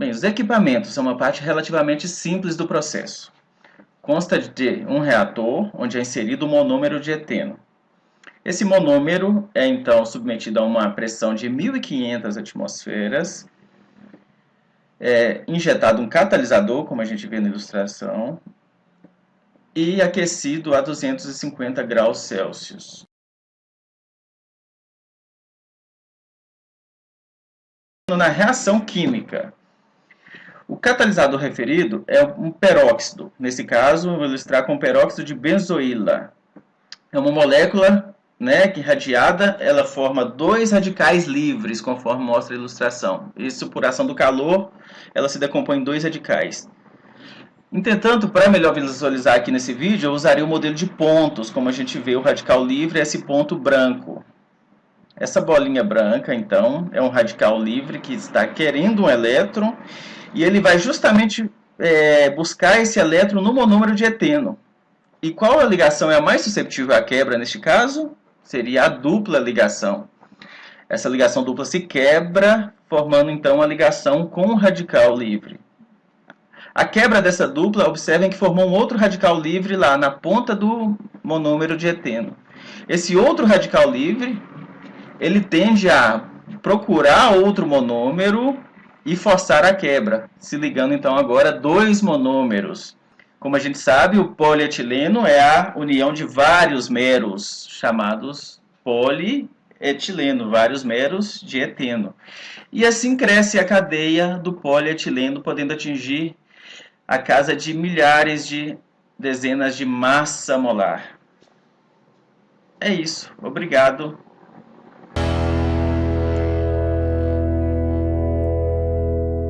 Bem, os equipamentos são uma parte relativamente simples do processo. Consta de um reator, onde é inserido o monômero de eteno. Esse monômero é então submetido a uma pressão de 1500 atmosferas, é injetado um catalisador, como a gente vê na ilustração, e aquecido a 250 graus Celsius. Na reação química, o catalisador referido é um peróxido. Nesse caso, vou ilustrar com peróxido de benzoíla. É uma molécula né, que radiada, ela forma dois radicais livres, conforme mostra a ilustração. Isso, por ação do calor, ela se decompõe em dois radicais. Entretanto, para melhor visualizar aqui nesse vídeo, eu usaria o modelo de pontos, como a gente vê o radical livre é esse ponto branco. Essa bolinha branca, então, é um radical livre que está querendo um elétron e ele vai justamente é, buscar esse elétron no monômero de eteno. E qual a ligação é a mais susceptível à quebra neste caso? Seria a dupla ligação. Essa ligação dupla se quebra, formando então a ligação com o radical livre. A quebra dessa dupla, observem que formou um outro radical livre lá na ponta do monômero de eteno. Esse outro radical livre, ele tende a procurar outro monômero e forçar a quebra, se ligando então agora dois monômeros. Como a gente sabe, o polietileno é a união de vários meros, chamados polietileno, vários meros de eteno. E assim cresce a cadeia do polietileno, podendo atingir a casa de milhares de dezenas de massa molar. É isso. Obrigado.